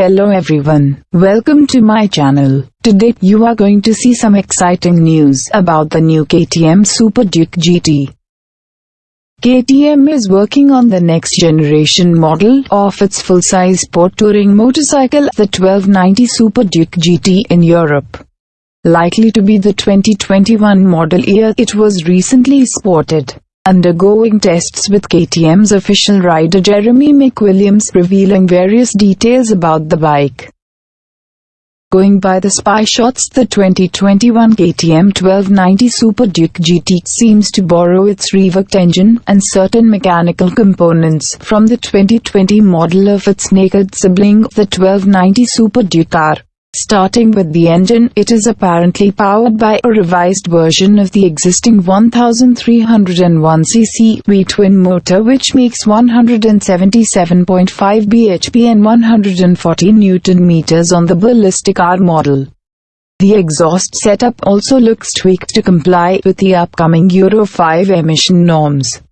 Hello everyone, welcome to my channel. Today you are going to see some exciting news about the new KTM Super Duke GT. KTM is working on the next generation model of its full-size sport touring motorcycle, the 1290 Super Duke GT in Europe. Likely to be the 2021 model year, it was recently sported undergoing tests with KTM's official rider Jeremy McWilliams revealing various details about the bike. Going by the spy shots the 2021 KTM 1290 Super Duke GT seems to borrow its reworked engine and certain mechanical components from the 2020 model of its naked sibling, the 1290 Super Duke R. Starting with the engine, it is apparently powered by a revised version of the existing 1301cc V-twin motor which makes 177.5 bhp and 140 Nm on the ballistic R model. The exhaust setup also looks tweaked to comply with the upcoming Euro 5 emission norms.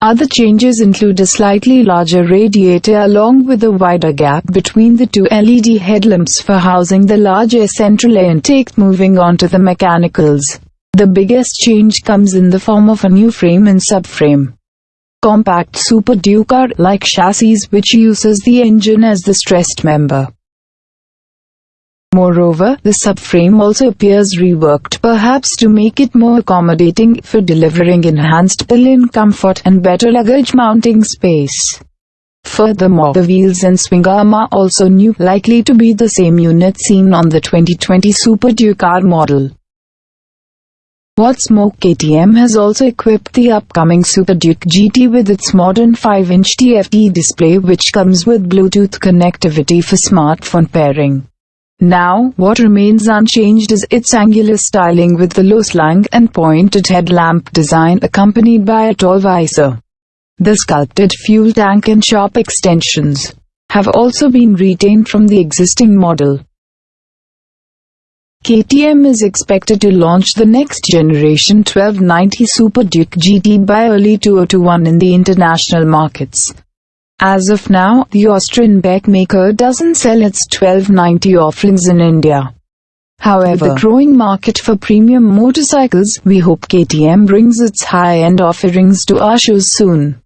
Other changes include a slightly larger radiator along with a wider gap between the two LED headlamps for housing the larger central intake moving on to the mechanicals. The biggest change comes in the form of a new frame and subframe. Compact Super Duke R-like chassis which uses the engine as the stressed member. Moreover, the subframe also appears reworked perhaps to make it more accommodating for delivering enhanced pull-in comfort and better luggage mounting space. Furthermore, the wheels and swing arm are also new, likely to be the same unit seen on the 2020 Super Duke R model. What's more, KTM has also equipped the upcoming Super Duke GT with its modern 5-inch TFT display which comes with Bluetooth connectivity for smartphone pairing. Now, what remains unchanged is its angular styling with the low slang and pointed headlamp design accompanied by a tall visor. The sculpted fuel tank and sharp extensions have also been retained from the existing model. KTM is expected to launch the next generation 1290 Super Duke GT by early 2021 in the international markets. As of now, the Austrian bike maker doesn't sell its 1290 offerings in India. However, the growing market for premium motorcycles, we hope KTM brings its high-end offerings to our shows soon.